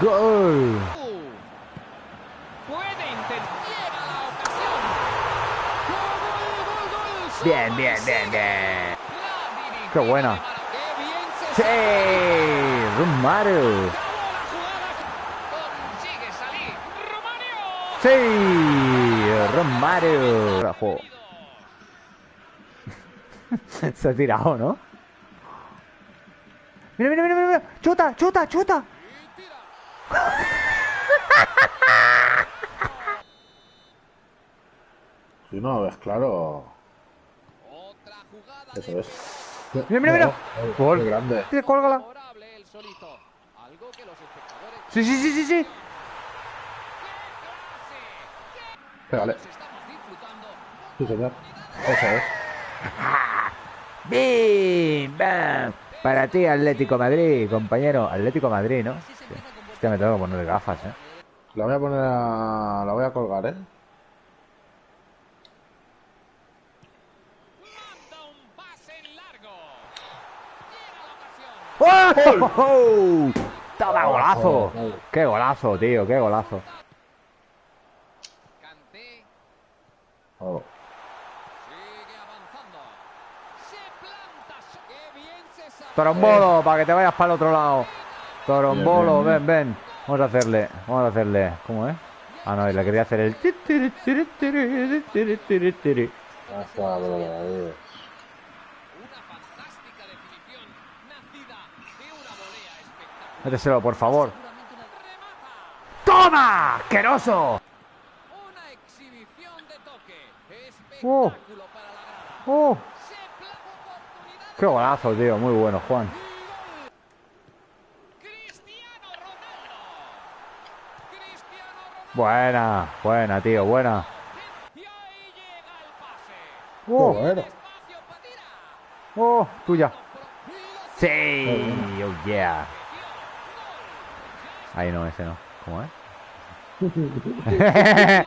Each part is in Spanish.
¡Gol! Bien, bien, bien, bien. Qué buena. ¡Sí! Romario. ¡Sí! Romario. Se ha tirado, ¿no? Mira, mira, mira, mira, mira. Chuta, chuta, chuta. Si no ves claro, Otra jugada eso es. Mira, mira, mira. Oh, Gol. qué grande. Sí, cólgala. favorable el solito. Algo que los espectadores Sí, sí, sí, sí, sí. Pégale. estamos disfrutando. Sí, señor. Eso es. ¡Bim! ¡Bam! Para ti, Atlético Madrid, compañero. Atlético Madrid, ¿no? Hostia, me tengo que poner gafas, ¿eh? La voy a poner a... La voy a colgar, ¿eh? Ocasión. ¡Oh! ¡Toma golazo! Gol. ¡Qué golazo, tío! ¡Qué golazo! Oh. Torombolo, para que te vayas para el otro lado. Torombolo, Bien, bien, ven, ven. Vamos a hacerle, vamos a hacerle. ¿Cómo es? Ah, no, le quería hacer el. Méteselo, por favor. ¡Toma! ¡Asqueroso! Una exhibición de toque. Oh. Para la. ¡Oh! ¡Qué golazo, tío! Muy bueno, Juan. Buena, buena, tío, buena. ¡Oh! Tirar. ¡Oh! ¡Tuya! ¡Sí! ¡Oh, yeah! Ahí no, ese no. ¿Cómo es?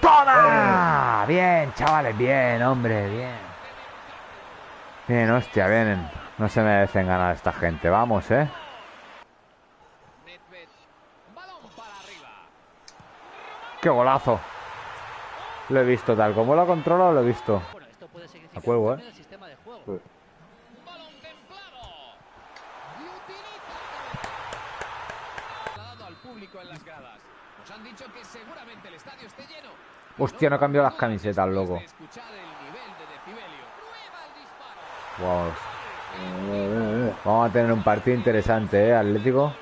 ¡Toma! Bien, chavales, bien, hombre, bien. Bien, hostia, bien. No se merecen ganar esta gente. Vamos, ¿eh? ¡Qué golazo! Lo he visto tal como lo ha controlado, lo he visto. Bueno, esto puede significar A juego, ¿eh? lleno. Hostia, no he cambiado las camisetas, loco. Eh. Vamos a tener un partido interesante, ¿eh? Atlético.